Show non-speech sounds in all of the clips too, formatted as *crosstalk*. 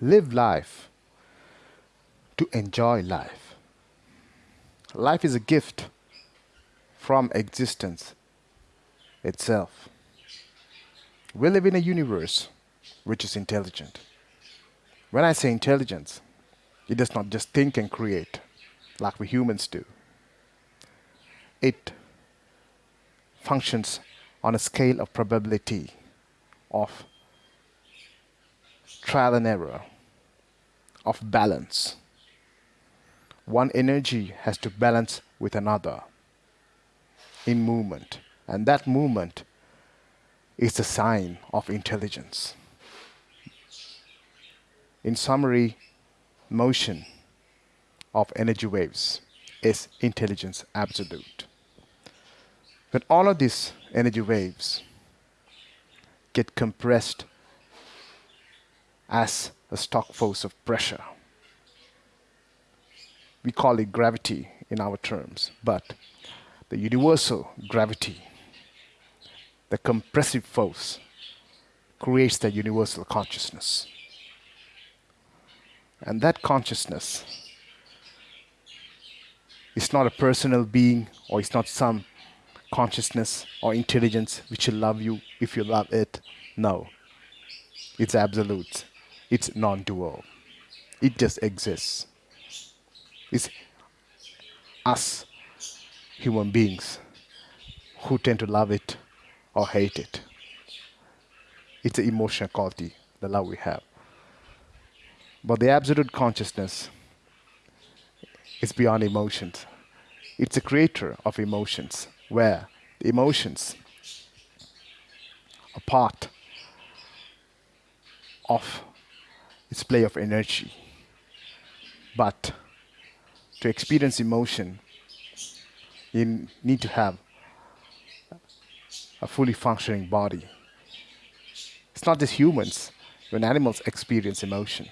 live life to enjoy life. Life is a gift from existence itself. We live in a universe which is intelligent. When I say intelligence, it does not just think and create like we humans do. It functions on a scale of probability of trial and error, of balance. One energy has to balance with another in movement, and that movement is a sign of intelligence. In summary, motion of energy waves is intelligence absolute. When all of these energy waves get compressed as a stock force of pressure, we call it gravity in our terms, but the universal gravity, the compressive force, creates the universal consciousness. And that consciousness is not a personal being or it's not some consciousness or intelligence which will love you if you love it. No. It's absolute. It's non dual. It just exists. It's us, human beings, who tend to love it or hate it. It's the emotional quality, the love we have. But the absolute consciousness is beyond emotions. It's a creator of emotions, where the emotions are part of its play of energy. But to experience emotion, you need to have a fully functioning body. It's not just humans, when animals experience emotion.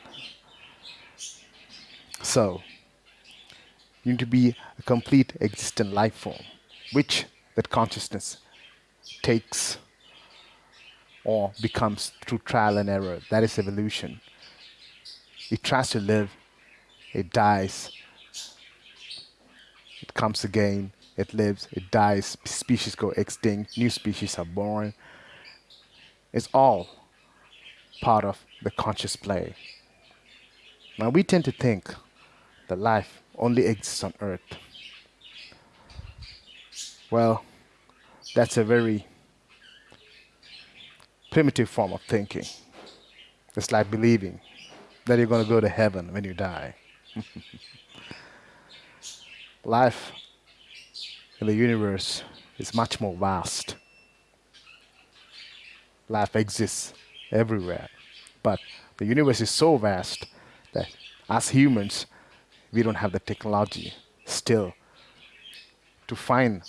So, you need to be a complete existent life form, which that consciousness takes or becomes through trial and error. That is evolution. It tries to live, it dies, it comes again, it lives, it dies, species go extinct, new species are born. It's all part of the conscious play. Now we tend to think that life only exists on earth. Well, that's a very primitive form of thinking. It's like believing that you're going to go to heaven when you die. *laughs* Life in the universe is much more vast. Life exists everywhere. But the universe is so vast that as humans, we don't have the technology still to find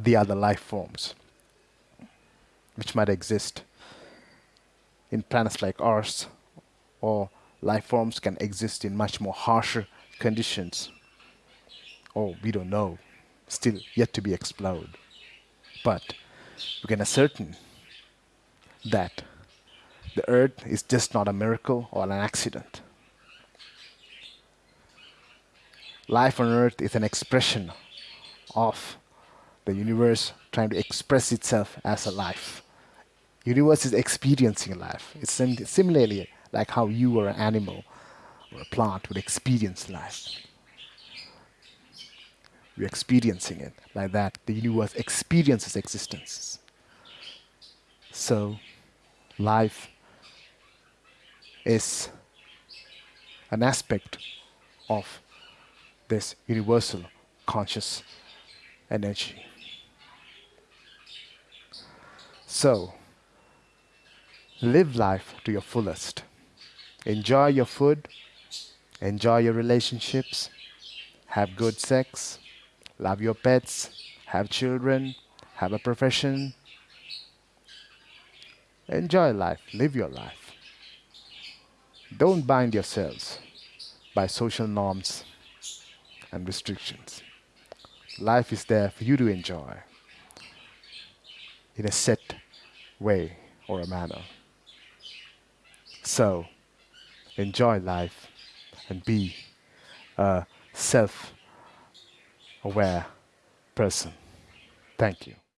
the other life forms which might exist in planets like ours or life forms can exist in much more harsher conditions. Oh we don't know. Still yet to be explored. But we can ascertain that the earth is just not a miracle or an accident. Life on earth is an expression of the universe trying to express itself as a life. Universe is experiencing life. It's sim- similarly like how you or an animal or a plant would experience life you're experiencing it like that the universe experiences existence so life is an aspect of this universal conscious energy. So, live life to your fullest. Enjoy your food, enjoy your relationships, have good sex, love your pets, have children, have a profession. Enjoy life, live your life. Don't bind yourselves by social norms and restrictions. Life is there for you to enjoy in a set way or a manner. So, enjoy life, and be a self aware person. Thank you.